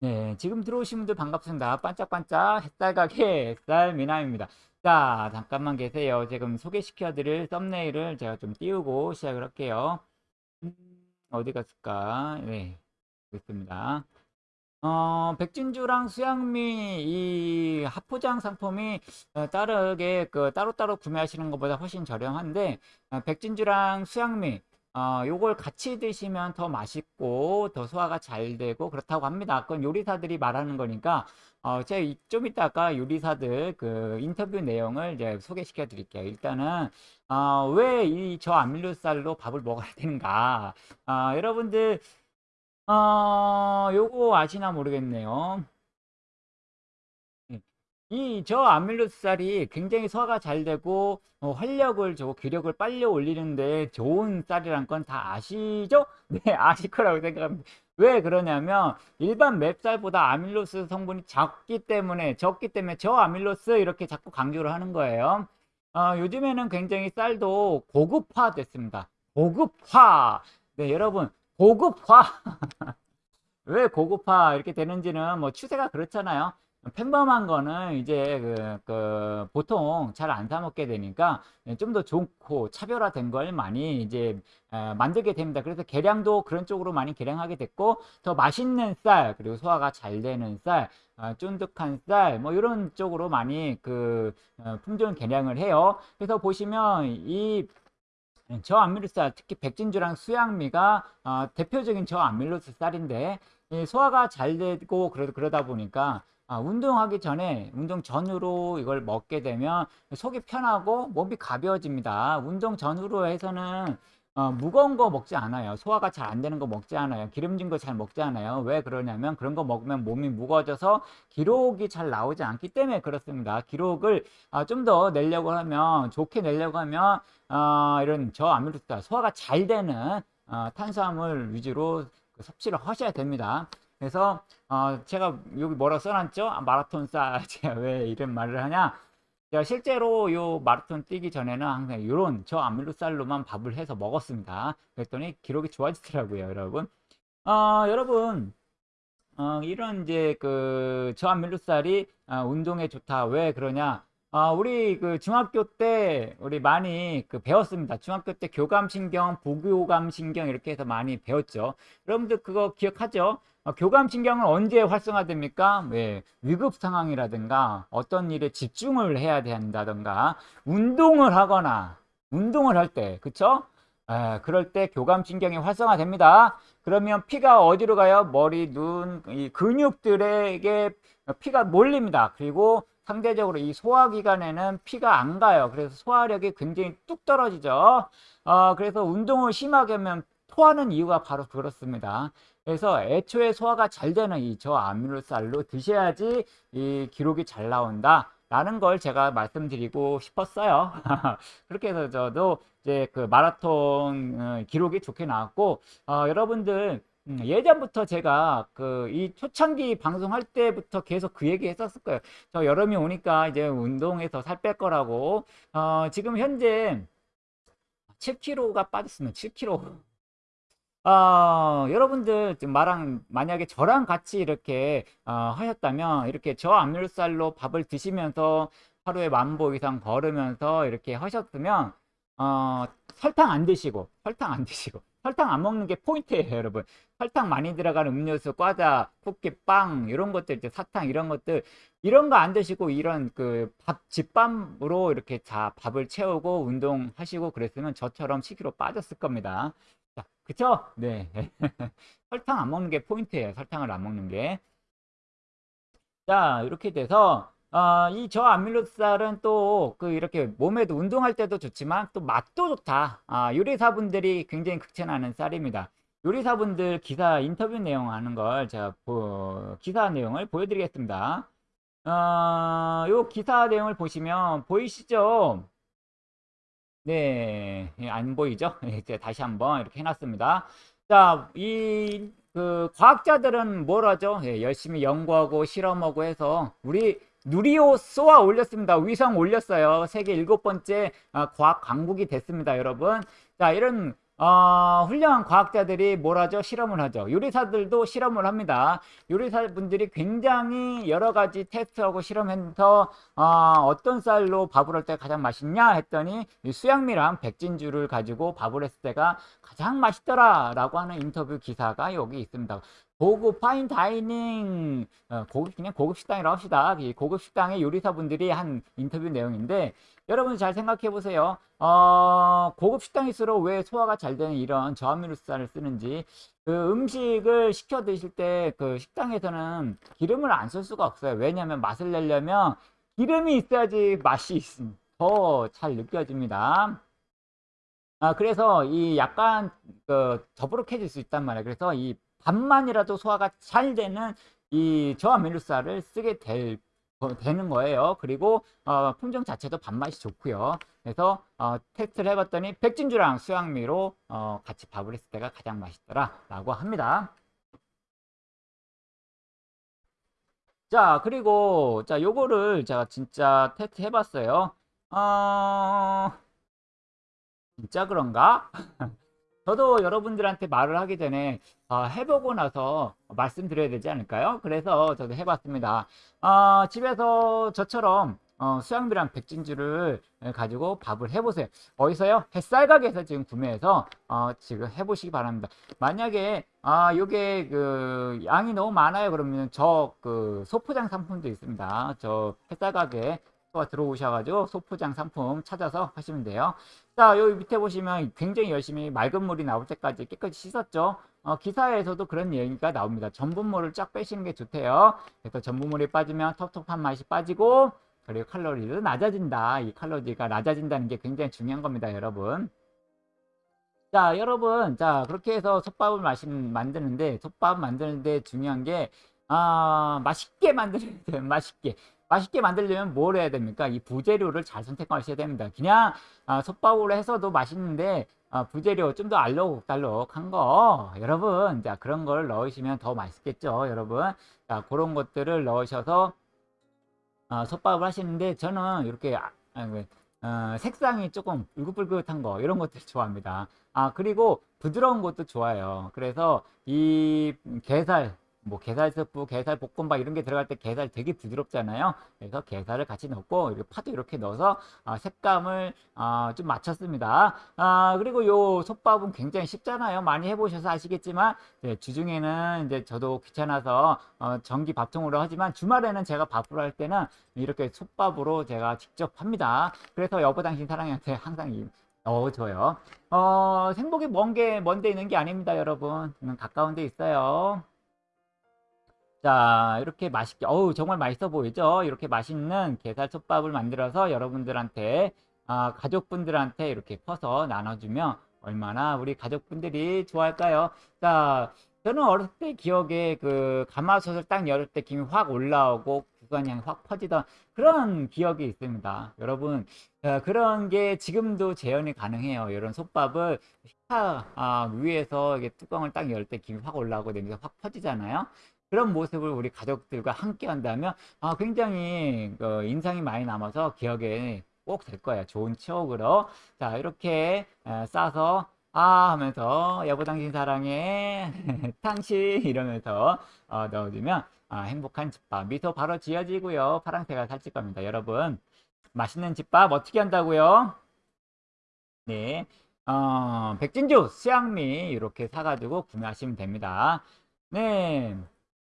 네, 지금 들어오신 분들 반갑습니다. 반짝반짝 햇살가게 햇살 미남입니다. 자, 잠깐만 계세요. 지금 소개시켜 드릴 썸네일을 제가 좀 띄우고 시작을 할게요. 음, 어디 갔을까? 네, 있습니다. 어, 백진주랑 수양미 이 합포장 상품이 어, 다르게 그 따로따로 구매하시는 것보다 훨씬 저렴한데 어, 백진주랑 수양미 어, 요걸 같이 드시면 더 맛있고 더 소화가 잘 되고 그렇다고 합니다. 그건 요리사들이 말하는 거니까 어, 제가 좀 이따가 요리사들 그 인터뷰 내용을 이제 소개시켜 드릴게요. 일단은 어, 왜 이 저 아밀로스쌀로 밥을 먹어야 되는가? 어, 여러분들 어, 요거 아시나 모르겠네요. 이 저 아밀로스쌀이 굉장히 소화가 잘 되고 어, 활력을 주고 기력을 빨리 올리는데 좋은 쌀이란 건 다 아시죠? 네, 아실 거라고 생각합니다. 왜 그러냐면 일반 맵쌀보다 아밀로스 성분이 적기 때문에 적기 때문에 저 아밀로스 이렇게 자꾸 강조를 하는 거예요. 어, 요즘에는 굉장히 쌀도 고급화 됐습니다. 고급화. 네, 여러분 고급화. 왜 고급화 이렇게 되는지는 뭐 추세가 그렇잖아요. 평범한 거는 이제 그, 그 보통 잘 안 사 먹게 되니까 좀 더 좋고 차별화된 걸 많이 이제 어, 만들게 됩니다. 그래서 계량도 그런 쪽으로 많이 계량하게 됐고 더 맛있는 쌀 그리고 소화가 잘 되는 쌀 어, 쫀득한 쌀 뭐 이런 쪽으로 많이 그 어, 품종 계량을 해요. 그래서 보시면 이 저암밀로스 특히 백진주랑 수양미가 어, 대표적인 저암밀로스 쌀인데 소화가 잘 되고 그러, 그러다 보니까 아, 운동하기 전에 운동 전후로 이걸 먹게 되면 속이 편하고 몸이 가벼워집니다. 운동 전후로 해서는 어, 무거운 거 먹지 않아요. 소화가 잘 안 되는 거 먹지 않아요. 기름진 거 잘 먹지 않아요. 왜 그러냐면 그런 거 먹으면 몸이 무거워져서 기록이 잘 나오지 않기 때문에 그렇습니다. 기록을 어, 좀더 내려고 하면 좋게 내려고 하면 어, 이런 저아밀로스 소화가 잘 되는 어, 탄수화물 위주로 그 섭취를 하셔야 됩니다. 그래서 어, 제가 여기 뭐라고 써놨죠? 아, 마라톤 쌀 제가 왜 이런 말을 하냐? 제가 실제로 요 마라톤 뛰기 전에는 항상 이런 저 아밀로쌀로만 밥을 해서 먹었습니다. 그랬더니 기록이 좋아지더라고요, 여러분. 어, 여러분, 어, 이런 이제 그 저아밀로쌀이 어, 운동에 좋다. 왜 그러냐? 아, 우리 그 중학교 때 우리 많이 그 배웠습니다. 중학교 때 교감신경, 부교감신경 이렇게 해서 많이 배웠죠. 여러분들 그거 기억하죠? 어, 교감 신경은 언제 활성화됩니까? 네, 위급 상황이라든가 어떤 일에 집중을 해야 된다든가 운동을 하거나 운동을 할 때, 그쵸? 에, 그럴 때 교감 신경이 활성화됩니다. 그러면 피가 어디로 가요? 머리, 눈, 이 근육들에게 피가 몰립니다. 그리고 상대적으로 이 소화기관에는 피가 안 가요. 그래서 소화력이 굉장히 뚝 떨어지죠. 어, 그래서 운동을 심하게 하면 토하는 이유가 바로 그렇습니다. 그래서 애초에 소화가 잘 되는 이 저아밀로쌀로 드셔야지 이 기록이 잘 나온다. 라는 걸 제가 말씀드리고 싶었어요. 그렇게 해서 저도 이제 그 마라톤 어, 기록이 좋게 나왔고, 어, 여러분들 음, 예전부터 제가 그 이 초창기 방송할 때부터 계속 그 얘기 했었을 거예요. 저 여름이 오니까 이제 운동해서 살 뺄 거라고. 어, 지금 현재 7kg가 빠졌으면 7kg. 어, 여러분들 지금 말랑 만약에 저랑 같이 이렇게 어, 하셨다면 이렇게 저암밀살로 밥을 드시면서 하루에 만보 이상 걸으면서 이렇게 하셨으면 어, 설탕 안 드시고 설탕 안 드시고 설탕 안 먹는 게 포인트예요, 여러분. 설탕 많이 들어가는 음료수, 과자, 쿠키, 빵 이런 것들 이제 사탕 이런 것들 이런 거 안 드시고 이런 그 밥 집밥으로 이렇게 자 밥을 채우고 운동하시고 그랬으면 저처럼 10kg 빠졌을 겁니다. 자, 그쵸? 네. 설탕 안 먹는 게 포인트예요. 설탕을 안 먹는 게. 자, 이렇게 돼서 어, 이 저아밀로스쌀은 또 그 이렇게 몸에도 운동할 때도 좋지만 또 맛도 좋다. 아, 요리사분들이 굉장히 극찬하는 쌀입니다. 요리사분들 기사 인터뷰 내용 하는 걸 제가 보, 기사 내용을 보여드리겠습니다. 어, 요 기사 내용을 보시면 보이시죠? 네, 예, 안 보이죠? 네, 제가 다시 한번 이렇게 해놨습니다. 자, 이, 그, 과학자들은 뭘 하죠? 예, 열심히 연구하고 실험하고 해서 우리 누리호 쏘아 올렸습니다. 위성 올렸어요. 세계 일곱 번째 아, 과학 강국이 됐습니다, 여러분. 자, 이런 어, 훌륭한 과학자들이 뭘 하죠? 실험을 하죠. 요리사들도 실험을 합니다. 요리사분들이 굉장히 여러 가지 테스트하고 실험해서 어, 떤 쌀로 밥을 할 때 가장 맛있냐 했더니 이 수양미랑 백진주를 가지고 밥을 했을 때가 가장 맛있더라 라고 하는 인터뷰 기사가 여기 있습니다. 고급 파인 다이닝 어, 고급 그냥 고급 식당이라고 합시다. 이 고급 식당의 요리사분들이 한 인터뷰 내용인데 여러분 잘 생각해 보세요. 어, 고급 식당일수록 왜 소화가 잘 되는 이런 저함유류쌀을 쓰는지 그 음식을 시켜 드실 때 그 식당에서는 기름을 안 쓸 수가 없어요. 왜냐하면 맛을 내려면 기름이 있어야지 맛이 더 잘 느껴집니다. 아, 그래서 이 약간 그 더부룩해질 수 있단 말이에요. 그래서 이 반만이라도 소화가 잘 되는 이 저함유류쌀을 쓰게 될 되는 거예요. 그리고 어, 품종 자체도 밥맛이 좋고요. 그래서 어, 테스트를 해봤더니 백진주랑 수양미로 어, 같이 밥을 했을 때가 가장 맛있더라 라고 합니다. 자 그리고 자 요거를 제가 진짜 테스트 해봤어요. 어... 진짜 그런가? 저도 여러분들한테 말을 하기 전에 어, 해보고 나서 말씀드려야 되지 않을까요? 그래서 저도 해봤습니다. 어, 집에서 저처럼 어, 수양비랑 백진주를 가지고 밥을 해보세요. 어디서요? 햇살 가게에서 지금 구매해서 어, 지금 해보시기 바랍니다. 만약에 아 요게 그 양이 너무 많아요 그러면 저 그 소포장 상품도 있습니다. 저 햇살 가게 들어오셔가지고 소포장 상품 찾아서 하시면 돼요. 자, 여기 밑에 보시면 굉장히 열심히 맑은 물이 나올 때까지 깨끗이 씻었죠. 어, 기사에서도 그런 얘기가 나옵니다. 전분물을 쫙 빼시는 게 좋대요. 그래서 전분물이 빠지면 텁텁한 맛이 빠지고 그리고 칼로리도 낮아진다. 이 칼로리가 낮아진다는 게 굉장히 중요한 겁니다, 여러분. 자, 여러분. 자, 그렇게 해서 솥밥을 마신, 만드는데, 솥밥 만드는데 중요한 게, 아, 맛있게 만드는, 맛있게. 맛있게 만들려면 뭘 해야 됩니까? 이 부재료를 잘 선택하셔야 됩니다. 그냥 아, 솥밥으로 해서도 맛있는데 아, 부재료 좀 더 알록달록한 거 여러분 자 그런 걸 넣으시면 더 맛있겠죠 여러분 자 그런 것들을 넣으셔서 아, 솥밥을 하시는데 저는 이렇게 아, 어, 색상이 조금 울긋불긋한 거 이런 것들 좋아합니다 아 그리고 부드러운 것도 좋아요 그래서 이 게살 뭐 게살 스프, 게살 볶음밥 이런 게 들어갈 때 게살 되게 부드럽잖아요. 그래서 게살을 같이 넣고 이렇게 파도 이렇게 넣어서 아, 색감을 아, 좀 맞췄습니다. 아, 그리고 요 솥밥은 굉장히 쉽잖아요. 많이 해보셔서 아시겠지만 네, 주중에는 이제 저도 귀찮아서 어, 전기 밥통으로 하지만 주말에는 제가 밥을 할 때는 이렇게 솥밥으로 제가 직접 합니다. 그래서 여보 당신 사랑한테 항상 이 어, 좋아요. 어, 생복이 먼 게, 먼데 있는 게 아닙니다, 여러분. 가까운 데 있어요. 자 이렇게 맛있게 어우 정말 맛있어 보이죠? 이렇게 맛있는 게살솥밥을 만들어서 여러분들한테 아, 가족분들한테 이렇게 퍼서 나눠주면 얼마나 우리 가족분들이 좋아할까요? 자 저는 어렸을 때 기억에 그 가마솥을 딱 열을 때 김이 확 올라오고 구간향이 확 퍼지던 그런 기억이 있습니다. 여러분 어, 그런 게 지금도 재현이 가능해요. 이런 솥밥을 식탁 아, 위에서 이게 뚜껑을 딱 열 때 김이 확 올라오고 냄새가 확 퍼지잖아요 그런 모습을 우리 가족들과 함께 한다면 아, 굉장히 그 인상이 많이 남아서 기억에 꼭 될 거예요. 좋은 추억으로. 자, 이렇게 싸서 아 하면서 여보 당신 사랑해. 당신 이러면서 어, 넣어주면 아, 행복한 집밥. 미소 바로 지어지고요. 파랑새가 살찔 겁니다. 여러분 맛있는 집밥 어떻게 한다고요? 네. 어, 백진주 수양미 이렇게 사가지고 구매하시면 됩니다. 네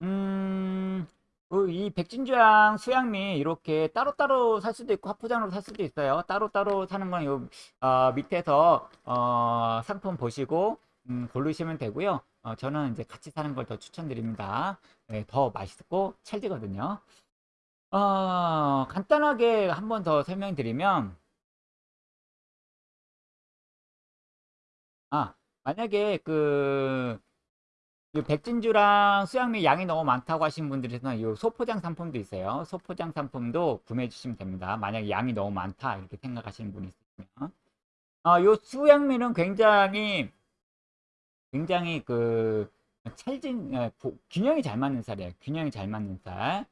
음, 그이 백진주양, 수양미 이렇게 따로따로 살 수도 있고 합포장으로 살 수도 있어요. 따로따로 사는 건 요, 어, 밑에서 어, 상품 보시고 음, 고르시면 되고요. 어, 저는 이제 같이 사는 걸 더 추천드립니다. 네, 더 맛있고 찰지거든요. 어, 간단하게 한 번 더 설명드리면 아, 만약에 그 백진주랑 수양미 양이 너무 많다고 하시는 분들에서는 이 소포장 상품도 있어요. 소포장 상품도 구매해 주시면 됩니다. 만약에 양이 너무 많다 이렇게 생각하시는 분이 있으면 어, 요 수양미는 굉장히 굉장히 그 찰진 어, 균형이 잘 맞는 쌀이에요. 균형이 잘 맞는 쌀.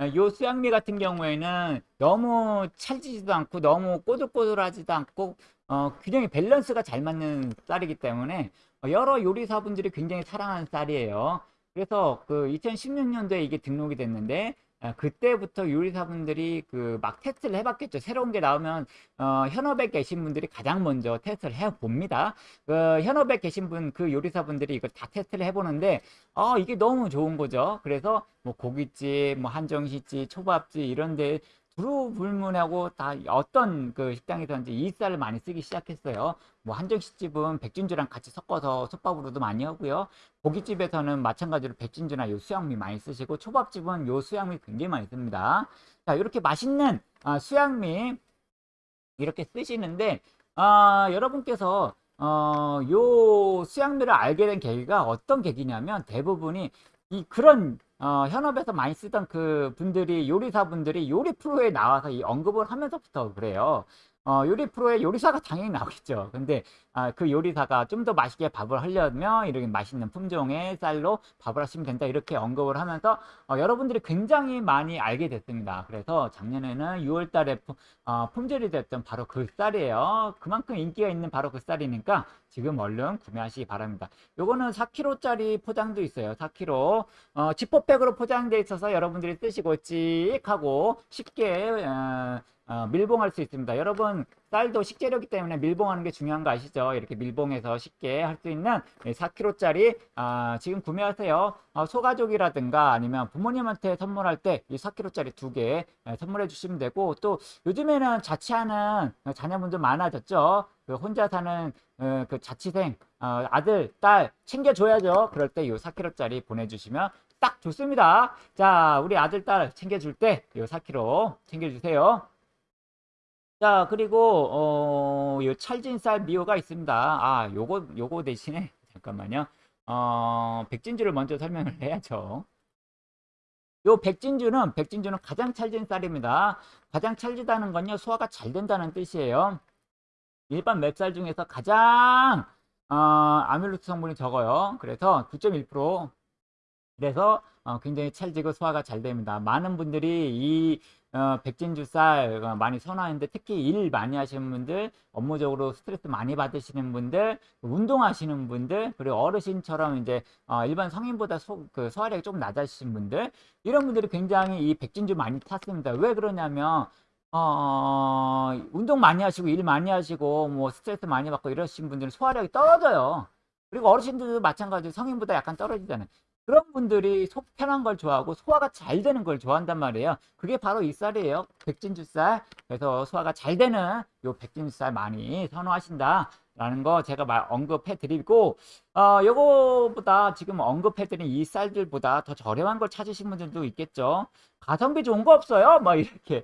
어, 요 수양미 같은 경우에는 너무 찰지지도 않고 너무 꼬들꼬들하지도 않고 어, 균형이 밸런스가 잘 맞는 쌀이기 때문에 어, 여러 요리사분들이 굉장히 사랑하는 쌀이에요. 그래서 그 2016년도에 이게 등록이 됐는데 아, 그때부터 요리사분들이 그 막 테스트를 해봤겠죠. 새로운 게 나오면 어, 현업에 계신 분들이 가장 먼저 테스트를 해봅니다. 그 현업에 계신 분, 그 요리사분들이 이걸 다 테스트를 해보는데 어, 이게 너무 좋은 거죠. 그래서 뭐 고깃집, 뭐 한정식집, 초밥집 이런 데 두루불문하고 다 어떤 그 식당에서인지 이 쌀을 많이 쓰기 시작했어요. 뭐 한정식집은 백진주랑 같이 섞어서 솥밥으로도 많이 하고요. 고깃집에서는 마찬가지로 백진주나 요 수양미 많이 쓰시고 초밥집은 요 수양미 굉장히 많이 씁니다. 자 이렇게 맛있는 아, 수양미 이렇게 쓰시는데 아, 여러분께서 어, 요 수양미를 알게 된 계기가 어떤 계기냐면 대부분이 이 그런 어, 현업에서 많이 쓰던 그 분들이 요리사 분들이 요리 프로에 나와서 이 언급을 하면서부터 그래요. 어, 요리 프로에 요리사가 당연히 나오겠죠. 근데 아, 그 요리사가 좀 더 맛있게 밥을 하려면 이렇게 맛있는 품종의 쌀로 밥을 하시면 된다 이렇게 언급을 하면서 어, 여러분들이 굉장히 많이 알게 됐습니다. 그래서 작년에는 6월 달에 어, 품절이 됐던 바로 그 쌀이에요. 그만큼 인기가 있는 바로 그 쌀이니까 지금 얼른 구매하시기 바랍니다. 요거는 4kg짜리 포장도 있어요. 4kg 어, 지퍼백으로 포장되어 있어서 여러분들이 쓰시고 찍 하고 쉽게 어, 어, 밀봉할 수 있습니다. 여러분 쌀도 식재료이기 때문에 밀봉하는 게 중요한 거 아시죠? 이렇게 밀봉해서 쉽게 할 수 있는 4kg짜리 아, 지금 구매하세요. 어, 소가족이라든가 아니면 부모님한테 선물할 때 이 4kg짜리 두 개 선물해 주시면 되고 또 요즘에는 자취하는 자녀분들 많아졌죠. 그 혼자 사는 어, 그 자취생 어, 아들 딸 챙겨줘야죠. 그럴 때 이 4kg짜리 보내주시면 딱 좋습니다. 자 우리 아들 딸 챙겨줄 때 이 4kg 챙겨주세요. 자, 그리고, 어, 요 찰진쌀 미호가 있습니다. 아, 요거, 요거 대신에, 잠깐만요. 어, 백진주를 먼저 설명을 해야죠. 요 백진주는, 백진주는 가장 찰진 쌀입니다. 가장 찰지다는 건요, 소화가 잘 된다는 뜻이에요. 일반 맵쌀 중에서 가장, 어, 아밀로스 성분이 적어요. 그래서 9.1%. 그래서 어, 굉장히 찰지고 소화가 잘 됩니다. 많은 분들이 이 어, 백진주쌀 어, 많이 선호하는데 특히 일 많이 하시는 분들, 업무적으로 스트레스 많이 받으시는 분들, 운동하시는 분들, 그리고 어르신처럼 이제 어, 일반 성인보다 소, 그 소화력이 조금 낮아지신 분들, 이런 분들이 굉장히 이 백진주 많이 탔습니다. 왜 그러냐면 어, 운동 많이 하시고 일 많이 하시고 뭐 스트레스 많이 받고 이러신 분들은 소화력이 떨어져요. 그리고 어르신들도 마찬가지로 성인보다 약간 떨어지잖아요. 그런 분들이 속 편한 걸 좋아하고 소화가 잘 되는 걸 좋아한단 말이에요. 그게 바로 이 쌀이에요. 백진주 쌀. 그래서 소화가 잘 되는 요 백진주 쌀 많이 선호하신다. 라는 거 제가 말 언급해 드리고 어 요거보다 지금 언급해 드린 이 쌀들보다 더 저렴한 걸 찾으신 분들도 있겠죠. 가성비 좋은 거 없어요? 뭐 이렇게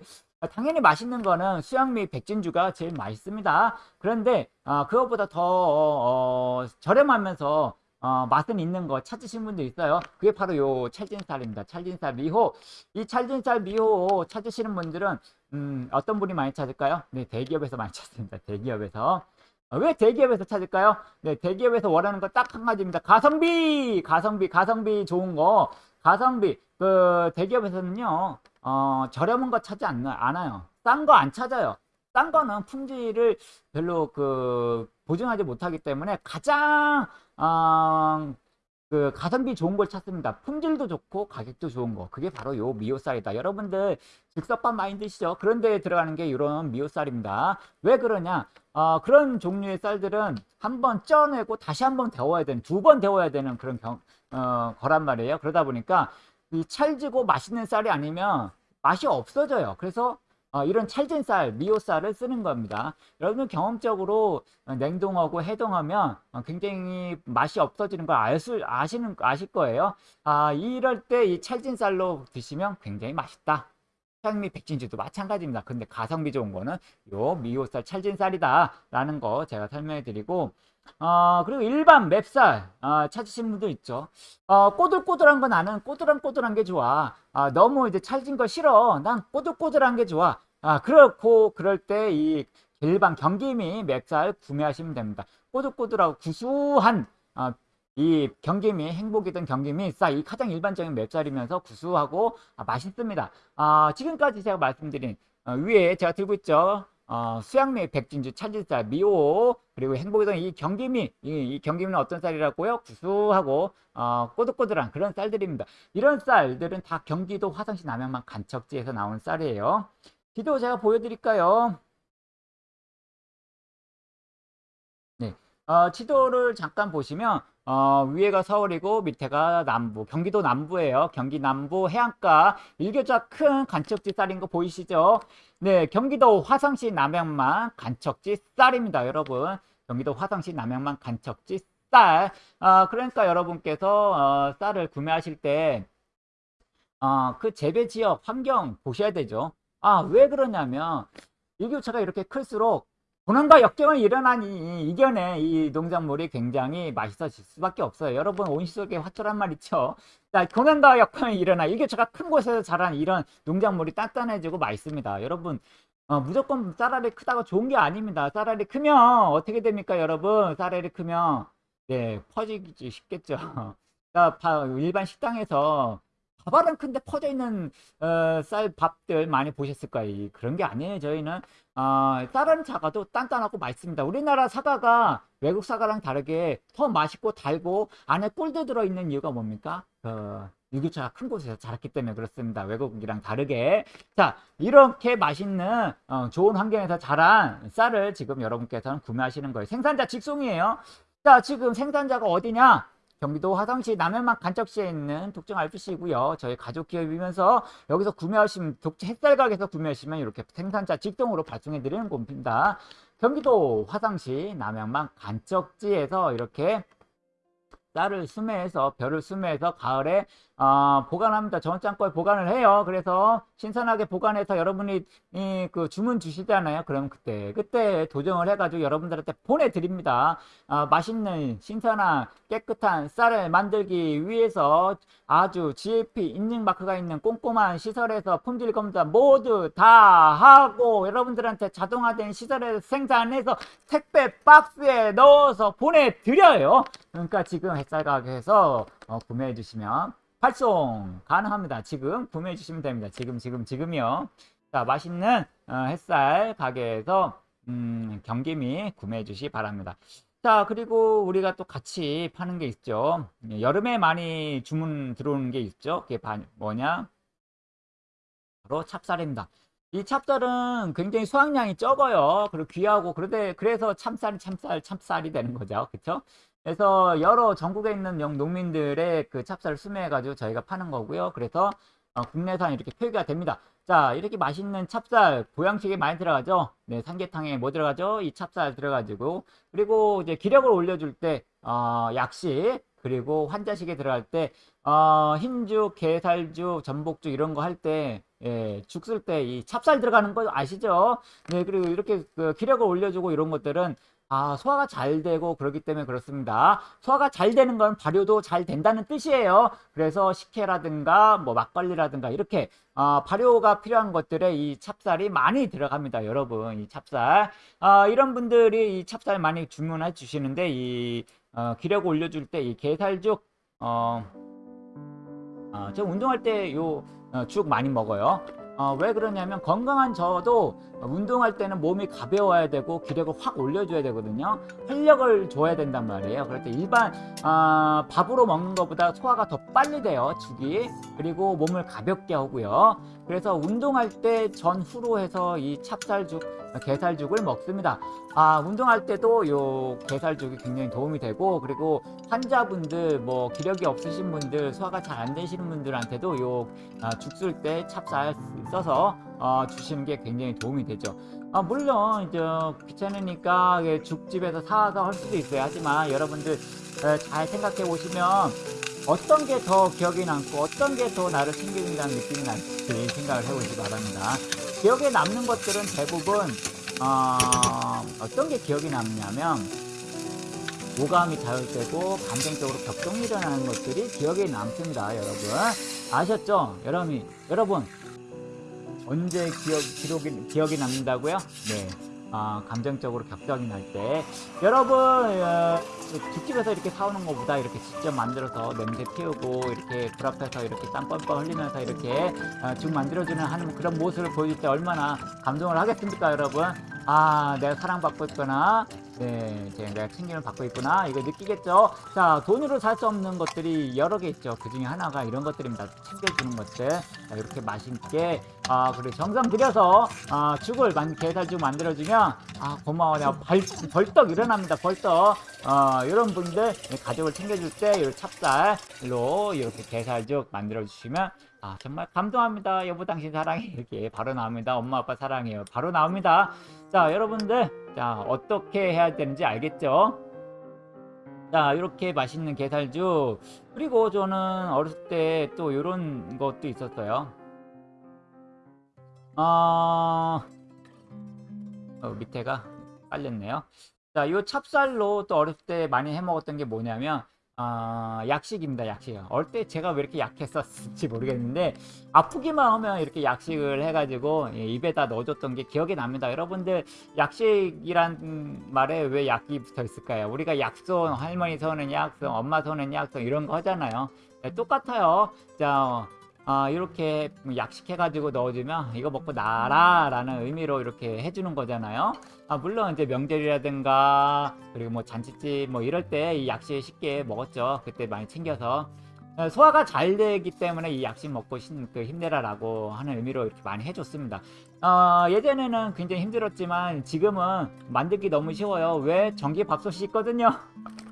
당연히 맛있는 거는 수양미 백진주가 제일 맛있습니다. 그런데 어, 그것보다 더 어, 어, 저렴하면서 어, 맛은 있는 거 찾으신 분도 있어요. 그게 바로 요 찰진쌀입니다. 찰진쌀 미호. 이 찰진쌀 미호 찾으시는 분들은 음, 어떤 분이 많이 찾을까요? 네, 대기업에서 많이 찾습니다. 대기업에서. 어, 왜 대기업에서 찾을까요? 네, 대기업에서 원하는 거 딱 한 가지입니다. 가성비! 가성비, 가성비 좋은 거. 가성비. 그 대기업에서는요. 어, 저렴한 거 찾지 않, 않아요. 싼 거 안 찾아요. 싼 거는 품질을 별로 그 보증하지 못하기 때문에 가장 어, 그 가성비 좋은 걸 찾습니다. 품질도 좋고 가격도 좋은 거. 그게 바로 요 미오쌀이다. 여러분들 즉석밥 많이 드시죠? 그런 데 들어가는 게 이런 미오쌀입니다. 왜 그러냐? 어, 그런 종류의 쌀들은 한 번 쪄내고 다시 한 번 데워야 되는, 두 번 데워야 되는 그런 경, 어, 거란 말이에요. 그러다 보니까 이 찰지고 맛있는 쌀이 아니면 맛이 없어져요. 그래서 어, 이런 찰진 쌀, 미오쌀을 쓰는 겁니다. 여러분 경험적으로 냉동하고 해동하면 어, 굉장히 맛이 없어지는 걸 아실, 아시는, 아실 거예요. 아, 이럴 때 이 찰진 쌀로 드시면 굉장히 맛있다. 향미 백진주도 마찬가지입니다. 근데 가성비 좋은 거는 요 미오쌀 찰진 쌀이다 라는 거 제가 설명해 드리고 어, 그리고 일반 맵쌀 어, 찾으신 분도 있죠. 어, 꼬들꼬들한 거 나는 꼬들한 꼬들한 게 좋아. 아, 너무 이제 찰진 거 싫어. 난 꼬들꼬들한 게 좋아. 아, 그렇고 그럴 때 이 일반 경기미 맵쌀 구매하시면 됩니다. 꼬들꼬들하고 구수한 아, 이 경기미 행복이든 경기미 쌀이 가장 일반적인 맵쌀이면서 구수하고 아, 맛있습니다. 아, 지금까지 제가 말씀드린 어, 위에 제가 들고 있죠. 어, 수양미, 백진주, 찰질쌀, 미오, 그리고 행복이동 이 경기미, 이, 이 경기미는 어떤 쌀이라고요? 구수하고 어, 꼬들꼬들한 그런 쌀들입니다. 이런 쌀들은 다 경기도 화성시 남양만 간척지에서 나온 쌀이에요. 지도 제가 보여드릴까요? 네, 어, 지도를 잠깐 보시면 어, 위에가 서울이고 밑에가 남부, 경기도 남부예요. 경기 남부 해안가 일교차 큰 간척지 쌀인 거 보이시죠? 네, 경기도 화성시 남양만 간척지 쌀입니다, 여러분. 경기도 화성시 남양만 간척지 쌀. 아, 그러니까 여러분께서 어, 쌀을 구매하실 때 어, 그 재배 지역 환경 보셔야 되죠. 아, 왜 그러냐면 일교차가 이렇게 클수록 고난과 역경을 일어나니 이겨내 이 농작물이 굉장히 맛있어질 수밖에 없어요. 여러분 온실 속의 화초란 말 있죠. 자, 고난과 역경이 일어나 일교차가 큰 곳에서 자란 이런 농작물이 단단해지고 맛있습니다. 여러분 어, 무조건 쌀알이 크다고 좋은 게 아닙니다. 쌀알이 크면 어떻게 됩니까, 여러분? 쌀알이 크면 네 퍼지기 쉽겠죠. 일반 식당에서 밥알은 큰데 퍼져 있는 어, 쌀 밥들 많이 보셨을 거예요. 그런 게 아니에요. 저희는 어, 쌀은 작아도 단단하고 맛있습니다. 우리나라 사과가 외국 사과랑 다르게 더 맛있고 달고 안에 꿀도 들어있는 이유가 뭡니까? 그 유기차가 큰 곳에서 자랐기 때문에 그렇습니다. 외국이랑 다르게. 자, 이렇게 맛있는 어, 좋은 환경에서 자란 쌀을 지금 여러분께서는 구매하시는 거예요. 생산자 직송이에요. 자, 지금 생산자가 어디냐? 경기도 화성시 남해만 간척시에 있는 독점 RPC이고요. 저희 가족 기업이면서 여기서 구매하시면 독점 햇살 가게에서 구매하시면 이렇게 생산자 직송으로 발송해 드리는 곳입니다. 경기도 화성시 남양만 간척지에서 이렇게 쌀을 수매해서 벼를 수매해서 가을에 어, 보관합니다. 전장고에 보관을 해요. 그래서 신선하게 보관해서 여러분이 이, 그 주문 주시잖아요. 그럼 그때 그때 도정을 해가지고 여러분들한테 보내드립니다. 어, 맛있는 신선한 깨끗한 쌀을 만들기 위해서 아주 GAP 인증 마크가 있는 꼼꼼한 시설에서 품질 검사 모두 다 하고 여러분들한테 자동화된 시설에서 생산해서 택배 박스에 넣어서 보내드려요. 그러니까 지금 햇살 가게에서 어, 구매해 주시면 발송 가능합니다. 지금 구매해 주시면 됩니다. 지금 지금 지금이요. 자 맛있는 어, 햇살 가게에서 음, 경기미 구매해 주시 기 바랍니다. 자 그리고 우리가 또 같이 파는 게 있죠. 여름에 많이 주문 들어오는 게 있죠. 그게 뭐냐? 바로 찹쌀입니다. 이 찹쌀은 굉장히 수확량이 적어요. 그리고 귀하고 그런데 그래서 참쌀이 참쌀 참쌀이 되는 거죠. 그렇죠? 그래서 여러 전국에 있는 농민들의 그 찹쌀을 수매해가지고 저희가 파는 거고요. 그래서 어, 국내산 이렇게 표기가 됩니다. 자, 이렇게 맛있는 찹쌀, 보양식에 많이 들어가죠? 네, 삼계탕에 뭐 들어가죠? 이 찹쌀 들어가지고. 그리고 이제 기력을 올려줄 때, 어, 약식, 그리고 환자식에 들어갈 때, 어, 흰죽, 게살죽, 전복죽 이런 거 할 때, 예, 죽 쓸 때 이 찹쌀 들어가는 거 아시죠? 네, 그리고 이렇게 그 기력을 올려주고 이런 것들은 아, 소화가 잘 되고 그렇기 때문에 그렇습니다. 소화가 잘 되는 건 발효도 잘 된다는 뜻이에요. 그래서 식혜라든가 뭐 막걸리라든가 이렇게 어, 발효가 필요한 것들에 이 찹쌀이 많이 들어갑니다. 여러분, 이 찹쌀. 어, 이런 분들이 이 찹쌀 많이 주문해 주시는데 이 어, 기력 올려줄 때 이 게살죽 어, 어, 저 운동할 때 요죽 어, 많이 먹어요. 어, 왜 그러냐면 건강한 저도 운동할 때는 몸이 가벼워야 되고 기력을 확 올려줘야 되거든요. 활력을 줘야 된단 말이에요. 그럴 때 일반 어, 밥으로 먹는 것보다 소화가 더 빨리 돼요 죽이. 그리고 몸을 가볍게 하고요. 그래서 운동할 때 전후로 해서 이 찹쌀죽 게살죽을 먹습니다. 아 운동할 때도 요 게살죽이 굉장히 도움이 되고 그리고 환자분들 뭐 기력이 없으신 분들 소화가 잘 안 되시는 분들한테도 요 아, 죽쓸 때 찹쌀 써서 어, 주시는 게 굉장히 도움이 되죠. 아, 물론 이제 귀찮으니까 죽집에서 사와서 할 수도 있어요. 하지만 여러분들 잘 생각해 보시면 어떤 게 더 기억에 남고 어떤 게 더 나를 챙겨준다는 느낌이 날지 생각을 해보시기 바랍니다. 기억에 남는 것들은 대부분 어, 어떤 게 기억이 남냐면 오감이 자극되고 감정적으로 격동이 일어나는 것들이 기억에 남습니다 여러분. 아셨죠? 여러분 여러분 언제 기억, 기록이, 기억이 남는다고요? 네. 어, 감정적으로 격정이 날 때. 여러분 어, 죽집에서 이렇게 사오는 것보다 이렇게 직접 만들어서 냄새 피우고 이렇게 불 앞에서 이렇게 땀 뻘뻘 흘리면서 이렇게 어, 죽 만들어주는 하는 그런 모습을 보여줄 때 얼마나 감동을 하겠습니까 여러분? 아 내가 사랑받고 있구나 네 이제 내가 챙김을 받고 있구나. 이거 느끼겠죠? 자 돈으로 살 수 없는 것들이 여러 개 있죠. 그 중에 하나가 이런 것들입니다. 챙겨주는 것들. 자, 이렇게 맛있게 아 그리고 정성 들여서 아 죽을 만 게살죽 만들어주면 아 고마워 내가 벌, 벌떡 일어납니다. 벌떡. 어 이런 분들 가족을 챙겨줄 때 이 찹쌀로 이렇게 게살죽 만들어 주시면 아 정말 감동합니다. 여보 당신 사랑해 이렇게 바로 나옵니다. 엄마 아빠 사랑해요. 바로 나옵니다. 자 여러분들 자 어떻게 해야 되는지 알겠죠? 자 이렇게 맛있는 게살죽 그리고 저는 어렸을 때 또 이런 것도 있었어요. 어... 어, 밑에가 깔렸네요. 자, 요 찹쌀로 또 어렸을 때 많이 해 먹었던 게 뭐냐면 아, 약식입니다. 약식이요. 어릴 때 제가 왜 이렇게 약했었을지 모르겠는데 아프기만 하면 이렇게 약식을 해가지고 예, 입에다 넣어줬던 게 기억이 납니다. 여러분들 약식이란 말에 왜 약이 붙어 있을까요? 우리가 약손, 할머니 손은 약손, 엄마 손은 약손 이런 거 하잖아요. 네, 똑같아요. 자, 아, 이렇게 약식해가지고 넣어주면 이거 먹고 나라 라는 의미로 이렇게 해주는 거잖아요. 아, 물론 이제 명절이라든가 그리고 뭐 잔치집 뭐 이럴 때 이 약식 쉽게 먹었죠. 그때 많이 챙겨서. 어, 소화가 잘 되기 때문에 이 약식 먹고 힘, 그 힘내라라고 하는 의미로 이렇게 많이 해줬습니다. 어, 예전에는 굉장히 힘들었지만 지금은 만들기 너무 쉬워요. 왜? 전기 밥솥이 있거든요.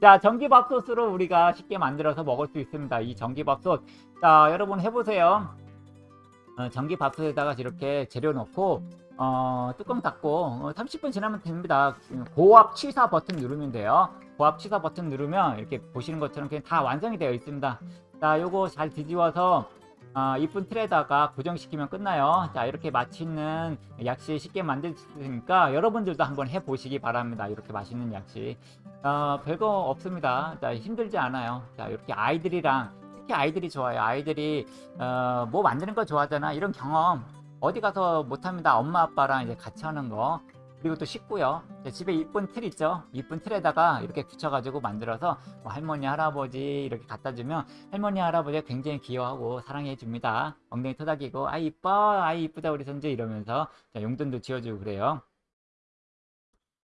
자 전기밥솥으로 우리가 쉽게 만들어서 먹을 수 있습니다. 이 전기밥솥. 자 여러분 해보세요. 어, 전기밥솥에다가 이렇게 재료 넣고 어, 뚜껑 닫고 어, 30분 지나면 됩니다. 고압 취사 버튼 누르면 돼요. 고압 취사 버튼 누르면 이렇게 보시는 것처럼 그냥 다 완성이 되어 있습니다. 자 요거 잘 뒤집어서 어, 이쁜 틀에다가 고정시키면 끝나요. 자 이렇게 맛있는 약식 쉽게 만들 수 있으니까 여러분들도 한번 해보시기 바랍니다. 이렇게 맛있는 약식. 어, 별거 없습니다. 자 힘들지 않아요. 자 이렇게 아이들이랑 특히 아이들이 좋아요. 아이들이 어, 뭐 만드는 거 좋아하잖아. 이런 경험 어디 가서 못합니다. 엄마 아빠랑 이제 같이 하는 거 그리고 또 쉽고요. 집에 이쁜 틀 있죠? 이쁜 틀에다가 이렇게 붙여가지고 만들어서 뭐 할머니 할아버지 이렇게 갖다 주면 할머니 할아버지가 굉장히 귀여워하고 사랑해 줍니다. 엉덩이 토닥이고 아이 이뻐. 아이 이쁘다. 우리 손주. 이러면서 자, 용돈도 지어주고 그래요.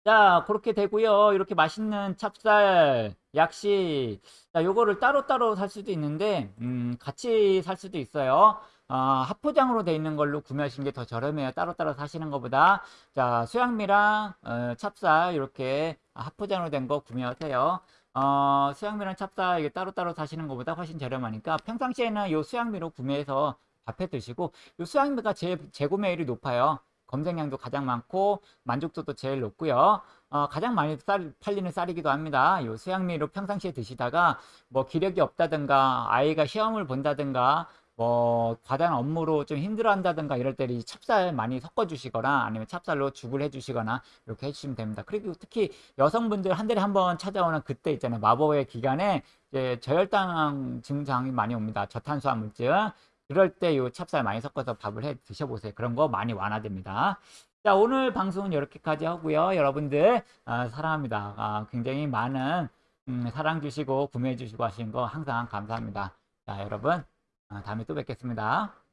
자 그렇게 되고요. 이렇게 맛있는 찹쌀 약식. 자 요거를 따로따로 살 수도 있는데 음, 같이 살 수도 있어요 어, 합포장으로 되어 있는 걸로 구매하시는 게 더 저렴해요. 따로따로 사시는 것보다. 자, 수양미랑 어, 찹쌀 이렇게 합포장으로 된 거 구매하세요. 어, 수양미랑 찹쌀 이게 따로따로 사시는 것보다 훨씬 저렴하니까 평상시에는 이 수양미로 구매해서 밥해 드시고 이 수양미가 제, 재구매율이 높아요. 검색량도 가장 많고 만족도도 제일 높고요. 어, 가장 많이 쌀, 팔리는 쌀이기도 합니다. 이 수양미로 평상시에 드시다가 뭐 기력이 없다든가 아이가 시험을 본다든가 뭐 과다한 업무로 좀 힘들어한다든가 이럴 때이 찹쌀 많이 섞어 주시거나 아니면 찹쌀로 죽을 해 주시거나 이렇게 해주시면 됩니다. 그리고 특히 여성분들 한 달에 한 번 찾아오는 그때 있잖아요. 마법의 기간에 이제 저혈당 증상이 많이 옵니다. 저탄수화물증. 그럴 때 이 찹쌀 많이 섞어서 밥을 해 드셔보세요. 그런 거 많이 완화됩니다. 자 오늘 방송은 이렇게까지 하고요. 여러분들 아, 사랑합니다. 아, 굉장히 많은 음, 사랑 주시고 구매해 주시고 하시는 거 항상 감사합니다. 자 여러분. 아, 다음에 또 뵙겠습니다.